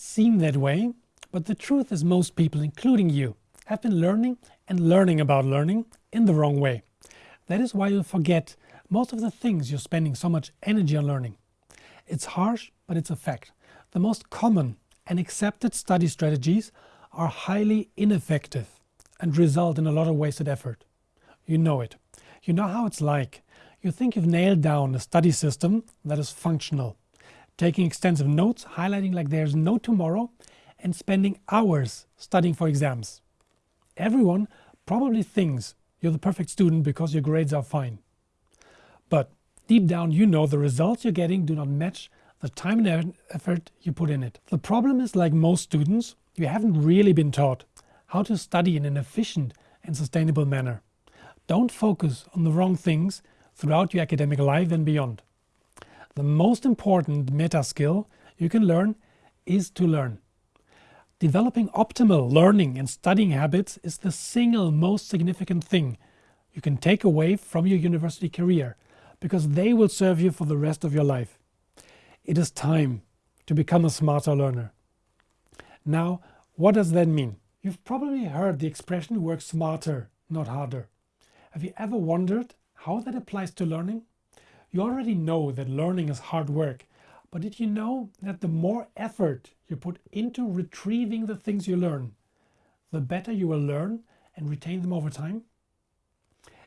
seem that way, but the truth is most people, including you, have been learning and learning about learning in the wrong way. That is why you forget most of the things you're spending so much energy on learning. It's harsh, but it's a fact. The most common and accepted study strategies are highly ineffective and result in a lot of wasted effort. You know it. You know how it's like. You think you've nailed down a study system that is functional, taking extensive notes, highlighting like there's no tomorrow, and spending hours studying for exams. Everyone probably thinks you're the perfect student because your grades are fine. But deep down you know the results you're getting do not match the time and effort you put in it. The problem is like most students, you haven't really been taught how to study in an efficient and sustainable manner. Don't focus on the wrong things throughout your academic life and beyond. The most important meta skill you can learn is to learn. Developing optimal learning and studying habits is the single most significant thing you can take away from your university career because they will serve you for the rest of your life. It is time to become a smarter learner. Now, what does that mean? You've probably heard the expression work smarter, not harder. Have you ever wondered how that applies to learning? You already know that learning is hard work, but did you know that the more effort you put into retrieving the things you learn, the better you will learn and retain them over time?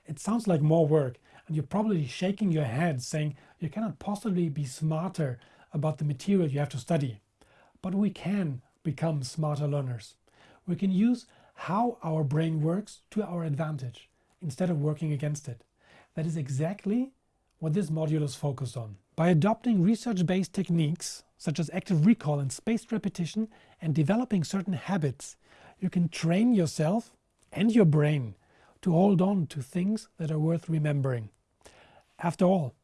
It sounds like more work and you're probably shaking your head saying you cannot possibly be smarter about the material you have to study. But we can become smarter learners. We can use how our brain works to our advantage instead of working against it. That is exactly what this module is focused on. By adopting research-based techniques such as active recall and spaced repetition and developing certain habits, you can train yourself and your brain to hold on to things that are worth remembering. After all,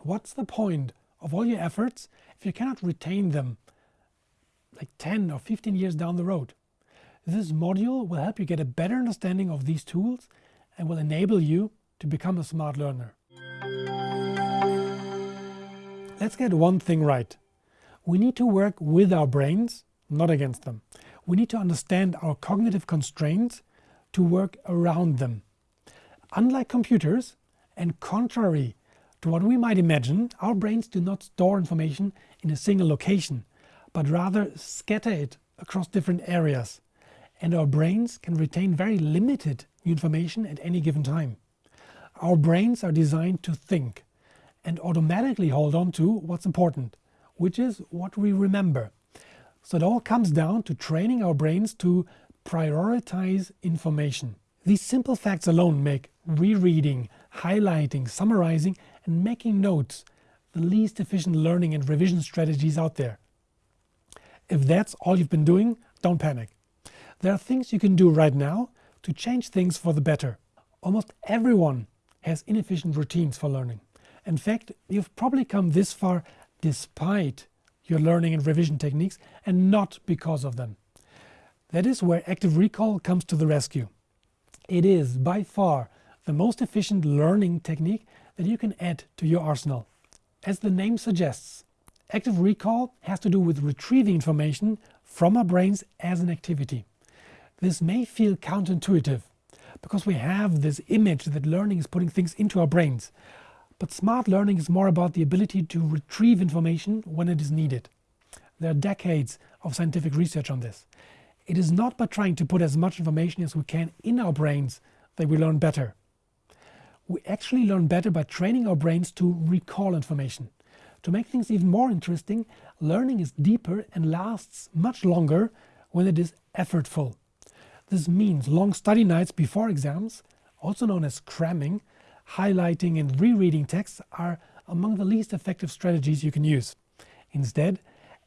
what's the point of all your efforts if you cannot retain them like 10 or 15 years down the road? This module will help you get a better understanding of these tools and will enable you to become a smart learner. Let's get one thing right. We need to work with our brains, not against them. We need to understand our cognitive constraints to work around them. Unlike computers, and contrary to what we might imagine, our brains do not store information in a single location, but rather scatter it across different areas. And our brains can retain very limited information at any given time. Our brains are designed to think and automatically hold on to what's important, which is what we remember. So it all comes down to training our brains to prioritize information. These simple facts alone make rereading, highlighting, summarizing and making notes the least efficient learning and revision strategies out there. If that's all you've been doing, don't panic. There are things you can do right now to change things for the better. Almost everyone has inefficient routines for learning. In fact, you've probably come this far despite your learning and revision techniques and not because of them. That is where active recall comes to the rescue. It is by far the most efficient learning technique that you can add to your arsenal. As the name suggests, active recall has to do with retrieving information from our brains as an activity. This may feel counterintuitive because we have this image that learning is putting things into our brains. But smart learning is more about the ability to retrieve information when it is needed. There are decades of scientific research on this. It is not by trying to put as much information as we can in our brains that we learn better. We actually learn better by training our brains to recall information. To make things even more interesting, learning is deeper and lasts much longer when it is effortful. This means long study nights before exams, also known as cramming, highlighting and rereading texts are among the least effective strategies you can use. Instead,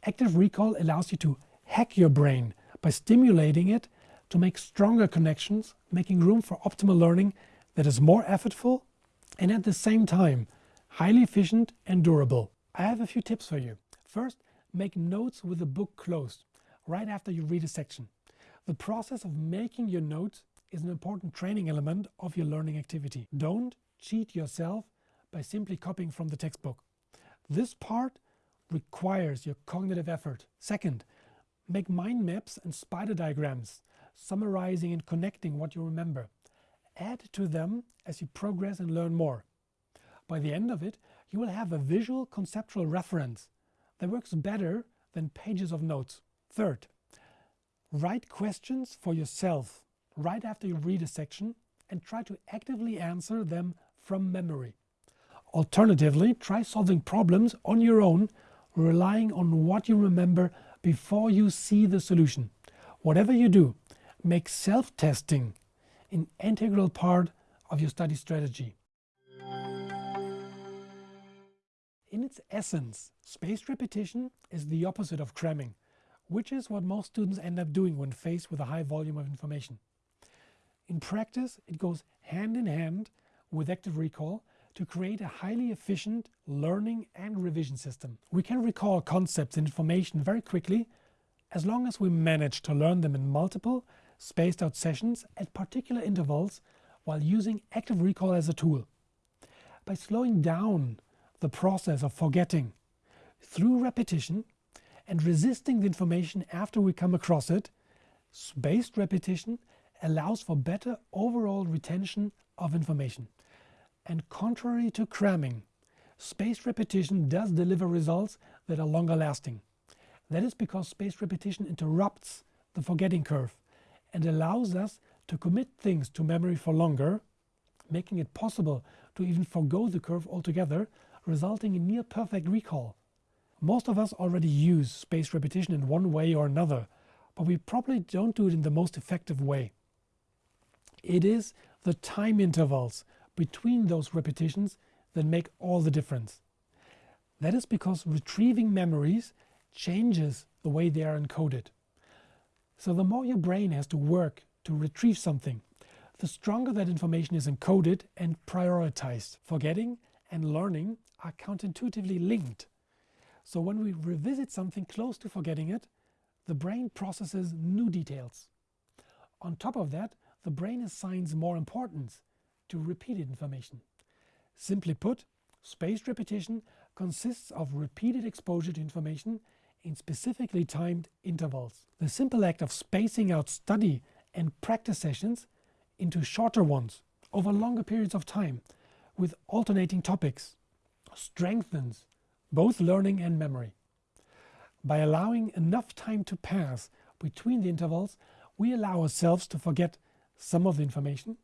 active recall allows you to hack your brain by stimulating it to make stronger connections, making room for optimal learning that is more effortful and at the same time highly efficient and durable. I have a few tips for you. First, make notes with the book closed right after you read a section. The process of making your notes is an important training element of your learning activity. Don't cheat yourself by simply copying from the textbook. This part requires your cognitive effort. Second, Make mind maps and spider diagrams, summarizing and connecting what you remember. Add to them as you progress and learn more. By the end of it, you will have a visual conceptual reference that works better than pages of notes. Third, write questions for yourself right after you read a section and try to actively answer them from memory. Alternatively, try solving problems on your own, relying on what you remember before you see the solution. Whatever you do, make self-testing an integral part of your study strategy. In its essence, spaced repetition is the opposite of cramming, which is what most students end up doing when faced with a high volume of information. In practice, it goes hand in hand with active recall to create a highly efficient learning and revision system. We can recall concepts and information very quickly as long as we manage to learn them in multiple, spaced out sessions at particular intervals while using active recall as a tool. By slowing down the process of forgetting through repetition and resisting the information after we come across it, spaced repetition allows for better overall retention of information. And contrary to cramming, spaced repetition does deliver results that are longer lasting. That is because spaced repetition interrupts the forgetting curve and allows us to commit things to memory for longer, making it possible to even forego the curve altogether, resulting in near perfect recall. Most of us already use spaced repetition in one way or another, but we probably don't do it in the most effective way. It is the time intervals between those repetitions that make all the difference. That is because retrieving memories changes the way they are encoded. So the more your brain has to work to retrieve something, the stronger that information is encoded and prioritized. Forgetting and learning are counterintuitively linked. So when we revisit something close to forgetting it, the brain processes new details. On top of that, the brain assigns more importance to repeated information. Simply put, spaced repetition consists of repeated exposure to information in specifically timed intervals. The simple act of spacing out study and practice sessions into shorter ones over longer periods of time with alternating topics strengthens both learning and memory. By allowing enough time to pass between the intervals, we allow ourselves to forget some of the information,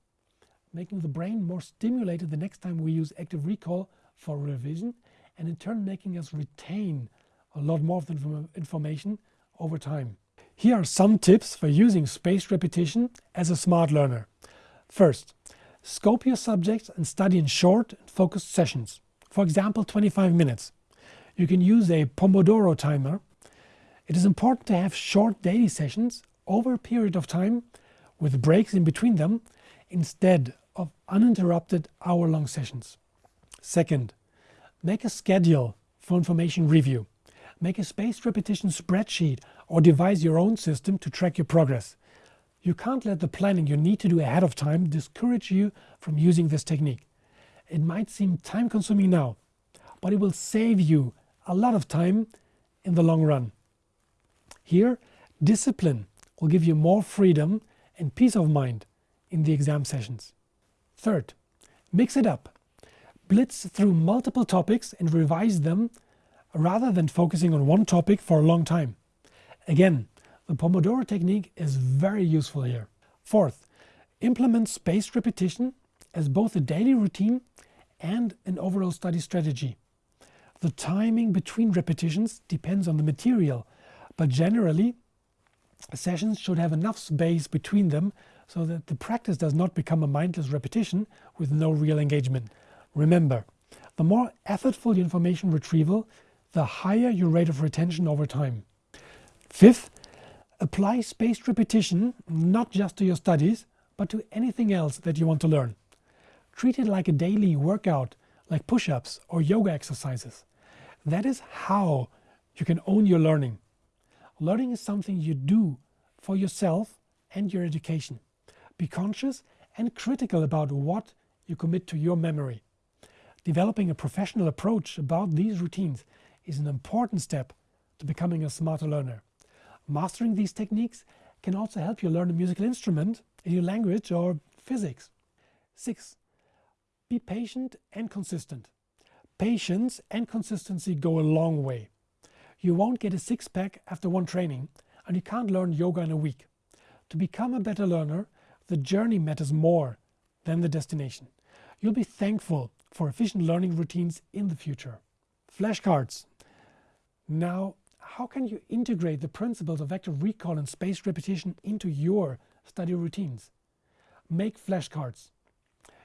making the brain more stimulated the next time we use active recall for revision, and in turn making us retain a lot more of the information over time. Here are some tips for using spaced repetition as a smart learner. First, scope your subjects and study in short and focused sessions. For example, 25 minutes. You can use a Pomodoro timer. It is important to have short daily sessions over a period of time with breaks in between them instead of uninterrupted hour-long sessions. Second, make a schedule for information review. Make a spaced repetition spreadsheet or devise your own system to track your progress. You can't let the planning you need to do ahead of time discourage you from using this technique. It might seem time consuming now, but it will save you a lot of time in the long run. Here, discipline will give you more freedom and peace of mind in the exam sessions. Third, mix it up. Blitz through multiple topics and revise them rather than focusing on one topic for a long time. Again, the Pomodoro technique is very useful here. Fourth, implement spaced repetition as both a daily routine and an overall study strategy. The timing between repetitions depends on the material, but generally sessions should have enough space between them so that the practice does not become a mindless repetition with no real engagement. Remember, the more effortful your information retrieval, the higher your rate of retention over time. Fifth, apply spaced repetition not just to your studies, but to anything else that you want to learn. Treat it like a daily workout, like push-ups or yoga exercises. That is how you can own your learning. Learning is something you do for yourself and your education. Be conscious and critical about what you commit to your memory. Developing a professional approach about these routines is an important step to becoming a smarter learner. Mastering these techniques can also help you learn a musical instrument, a new language or physics. 6. Be patient and consistent. Patience and consistency go a long way. You won't get a six-pack after one training and you can't learn yoga in a week. To become a better learner, the journey matters more than the destination. You'll be thankful for efficient learning routines in the future. Flashcards. Now, how can you integrate the principles of active recall and spaced repetition into your study routines? Make flashcards.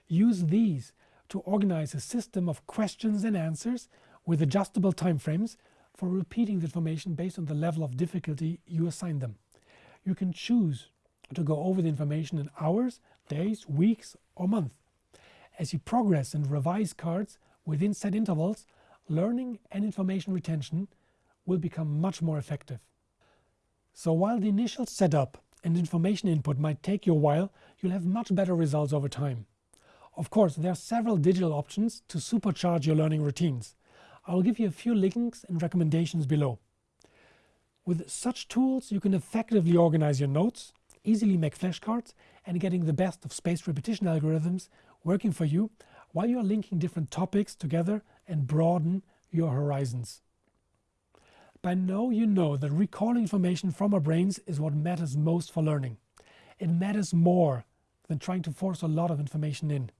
Use these to organize a system of questions and answers with adjustable timeframes for repeating the information based on the level of difficulty you assign them. You can choose to go over the information in hours, days, weeks or months. As you progress and revise cards within set intervals, learning and information retention will become much more effective. So while the initial setup and information input might take you a while, you'll have much better results over time. Of course, there are several digital options to supercharge your learning routines. I will give you a few links and recommendations below. With such tools, you can effectively organize your notes, easily make flashcards, and getting the best of spaced repetition algorithms working for you while you are linking different topics together and broaden your horizons. By now you know that recalling information from our brains is what matters most for learning. It matters more than trying to force a lot of information in.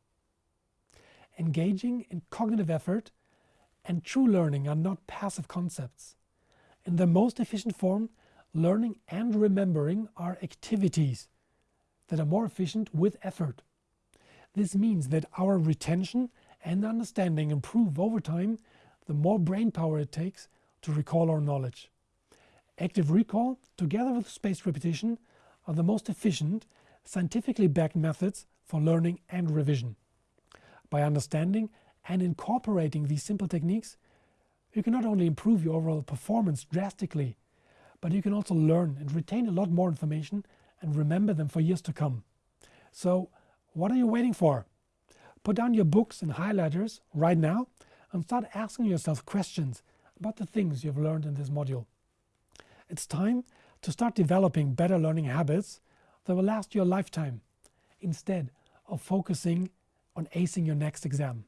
Engaging in cognitive effort and true learning are not passive concepts. In the most efficient form, learning and remembering are activities that are more efficient with effort. This means that our retention and understanding improve over time the more brain power it takes to recall our knowledge. Active recall, together with spaced repetition, are the most efficient, scientifically backed methods for learning and revision. By understanding and incorporating these simple techniques, you can not only improve your overall performance drastically, but you can also learn and retain a lot more information and remember them for years to come. So what are you waiting for? Put down your books and highlighters right now and start asking yourself questions about the things you've learned in this module. It's time to start developing better learning habits that will last your lifetime instead of focusing on acing your next exam.